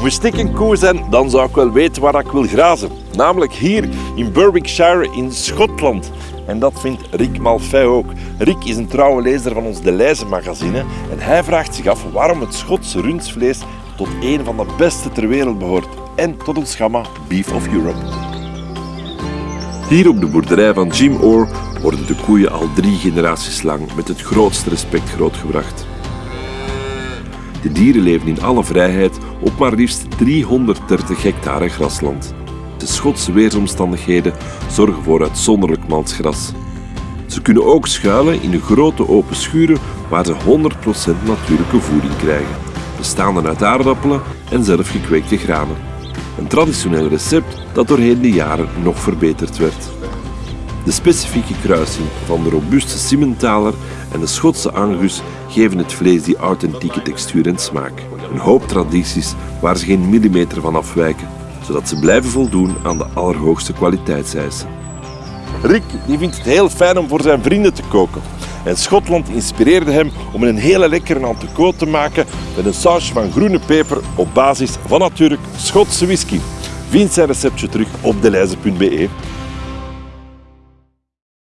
Moest ik een koe zijn, dan zou ik wel weten waar ik wil grazen. Namelijk hier in Berwickshire in Schotland. En dat vindt Rick Malfay ook. Rick is een trouwe lezer van ons De Leize magazine en hij vraagt zich af waarom het Schotse rundvlees tot een van de beste ter wereld behoort en tot het gamma Beef of Europe. Hier op de boerderij van Jim Orr worden de koeien al drie generaties lang met het grootste respect grootgebracht. De dieren leven in alle vrijheid op maar liefst 330 hectare grasland. De Schotse weersomstandigheden zorgen voor uitzonderlijk malsgras. Ze kunnen ook schuilen in de grote open schuren waar ze 100% natuurlijke voeding krijgen, bestaande uit aardappelen en zelf gekweekte granen. Een traditioneel recept dat doorheen de jaren nog verbeterd werd. De specifieke kruising van de robuuste Simmentaler en de Schotse Angus geven het vlees die authentieke textuur en smaak. Een hoop tradities waar ze geen millimeter van afwijken, zodat ze blijven voldoen aan de allerhoogste kwaliteitseisen. Rick die vindt het heel fijn om voor zijn vrienden te koken. En Schotland inspireerde hem om een hele lekkere entrecote te maken met een sausje van groene peper op basis van natuurlijk Schotse whisky. Vind zijn receptje terug op deleize.be.